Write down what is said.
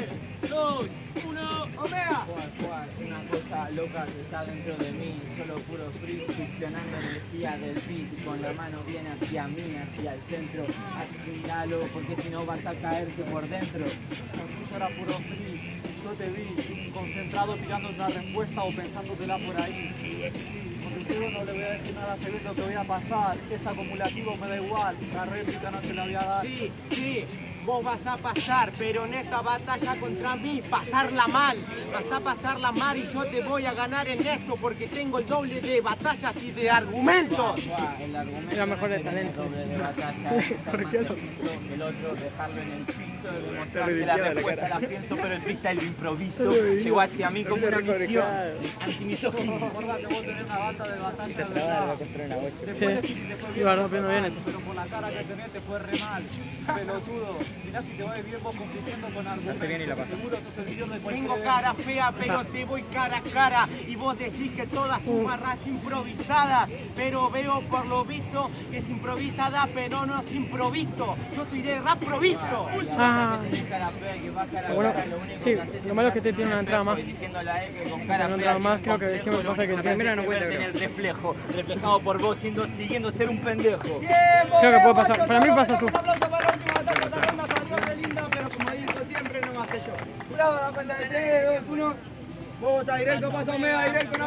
3, 2, 1. Omega. Juan, una cosa loca que está dentro de mí, solo puro free, succionando energía del beat, con la mano bien hacia mí, hacia el centro, asimilalo, porque si no vas a caerte por dentro. Eso era puro free. Yo te vi concentrado tirando una respuesta o pensándotela por ahí. Yo no le voy a decir nada Acevedo que voy a pasar. Es acumulativo, me da igual. La réplica no te la voy a dar. Sí, sí, vos vas a pasar, pero en esta batalla contra mí, pasarla mal. Vas a pasarla mal y yo te voy a ganar en esto porque tengo el doble de batallas y de argumentos. El argumento Era mejor de tener talento. doble de batalla, más preciso que el otro, dejarlo en el piso, demostrar que la respuesta la pienso, pero el freestyle lo improviso. Llegó hacia mí como una misión antimisógino. Acordate, vos tenés una banda de batalla de verdad. Después, Sí, después iba bien rompiendo bien esto. Pero por la cara que tenés te fue re mal. Pelotudo. Mirá si te va bien vos compitiendo con argumentos. bien y la pasa. Seguro de Tengo cara fea, pero te voy cara a cara. Y vos decís que todas tus barras improvisadas. Pero veo por lo visto que es improvisada, pero no es improvisto. Yo estoy de rap provisto. Ah. Que tenés cara fea y que vas cara a Bueno, sí, que lo malo es que te tiene una entrada más. Que Una entrada más, creo que siempre lo pasa que hace primero no cuenta, el reflejo, reflejado por vos, siendo, siguiendo ser un pendejo. Creo que puede pasar. Para mí pasa su- linda, pero como dijo siempre, no más que yo. Jurado, la cuenta de 3, 2, 1. Vota directo, pasa Omega, directo,